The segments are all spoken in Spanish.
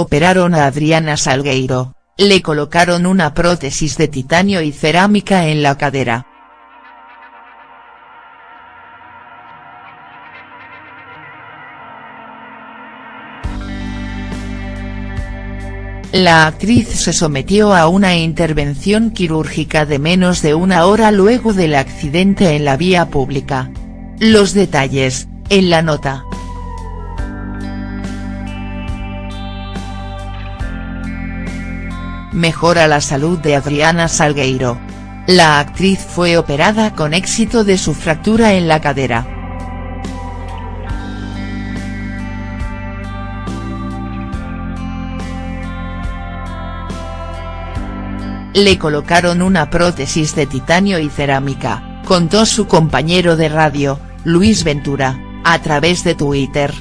Operaron a Adriana Salgueiro, le colocaron una prótesis de titanio y cerámica en la cadera. La actriz se sometió a una intervención quirúrgica de menos de una hora luego del accidente en la vía pública. Los detalles, en la nota. Mejora la salud de Adriana Salgueiro. La actriz fue operada con éxito de su fractura en la cadera. Le colocaron una prótesis de titanio y cerámica, contó su compañero de radio, Luis Ventura, a través de Twitter.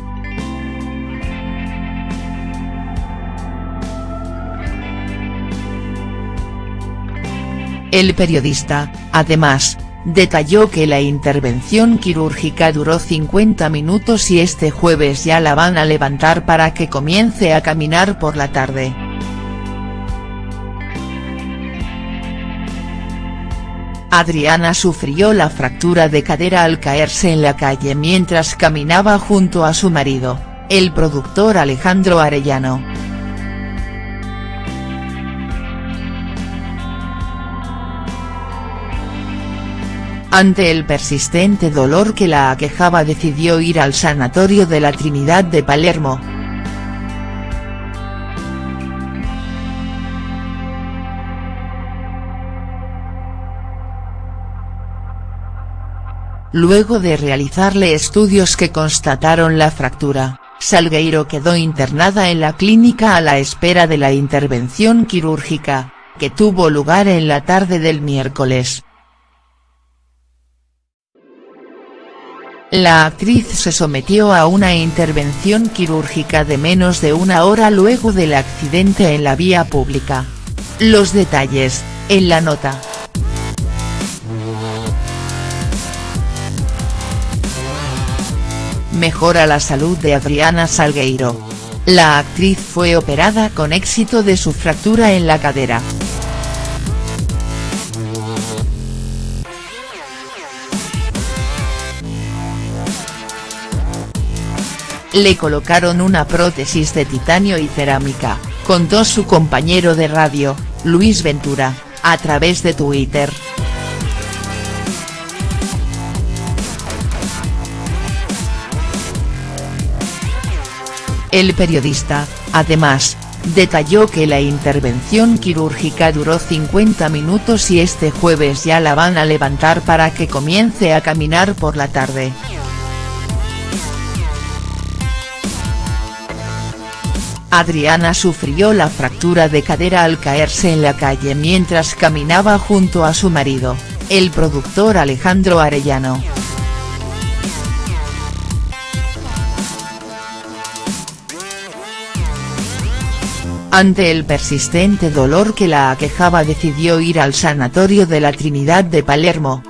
El periodista, además, detalló que la intervención quirúrgica duró 50 minutos y este jueves ya la van a levantar para que comience a caminar por la tarde. Adriana sufrió la fractura de cadera al caerse en la calle mientras caminaba junto a su marido, el productor Alejandro Arellano. Ante el persistente dolor que la aquejaba decidió ir al sanatorio de la Trinidad de Palermo. Luego de realizarle estudios que constataron la fractura, Salgueiro quedó internada en la clínica a la espera de la intervención quirúrgica, que tuvo lugar en la tarde del miércoles. La actriz se sometió a una intervención quirúrgica de menos de una hora luego del accidente en la vía pública. Los detalles, en la nota. mejora la salud de Adriana Salgueiro. La actriz fue operada con éxito de su fractura en la cadera. Le colocaron una prótesis de titanio y cerámica, contó su compañero de radio, Luis Ventura, a través de Twitter. El periodista, además, detalló que la intervención quirúrgica duró 50 minutos y este jueves ya la van a levantar para que comience a caminar por la tarde. Adriana sufrió la fractura de cadera al caerse en la calle mientras caminaba junto a su marido, el productor Alejandro Arellano. Ante el persistente dolor que la aquejaba decidió ir al sanatorio de la Trinidad de Palermo.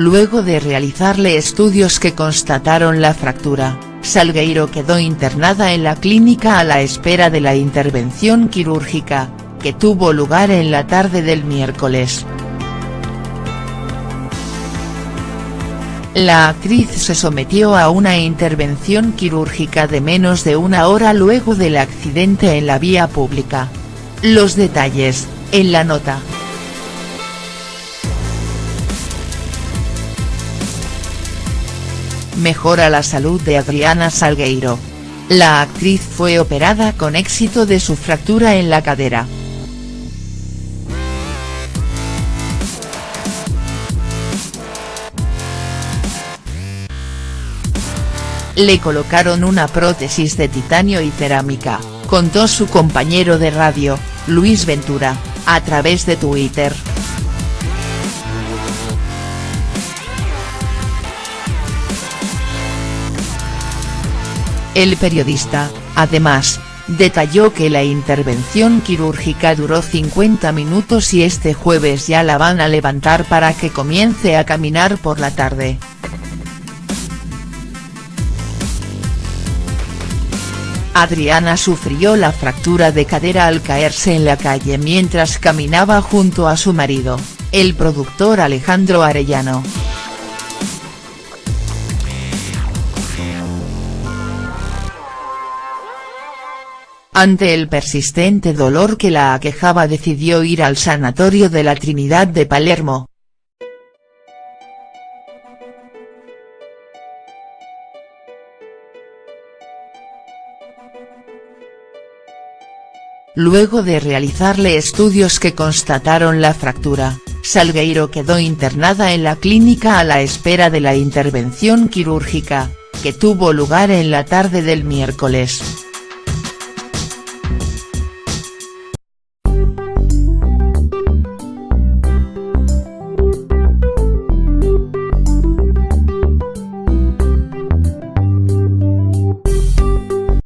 Luego de realizarle estudios que constataron la fractura, Salgueiro quedó internada en la clínica a la espera de la intervención quirúrgica, que tuvo lugar en la tarde del miércoles. La actriz se sometió a una intervención quirúrgica de menos de una hora luego del accidente en la vía pública. Los detalles, en la nota. Mejora la salud de Adriana Salgueiro. La actriz fue operada con éxito de su fractura en la cadera. le colocaron una prótesis de titanio y cerámica, contó su compañero de radio, Luis Ventura, a través de Twitter. El periodista, además, detalló que la intervención quirúrgica duró 50 minutos y este jueves ya la van a levantar para que comience a caminar por la tarde. Adriana sufrió la fractura de cadera al caerse en la calle mientras caminaba junto a su marido, el productor Alejandro Arellano. Ante el persistente dolor que la aquejaba decidió ir al sanatorio de la Trinidad de Palermo. Luego de realizarle estudios que constataron la fractura, Salgueiro quedó internada en la clínica a la espera de la intervención quirúrgica, que tuvo lugar en la tarde del miércoles.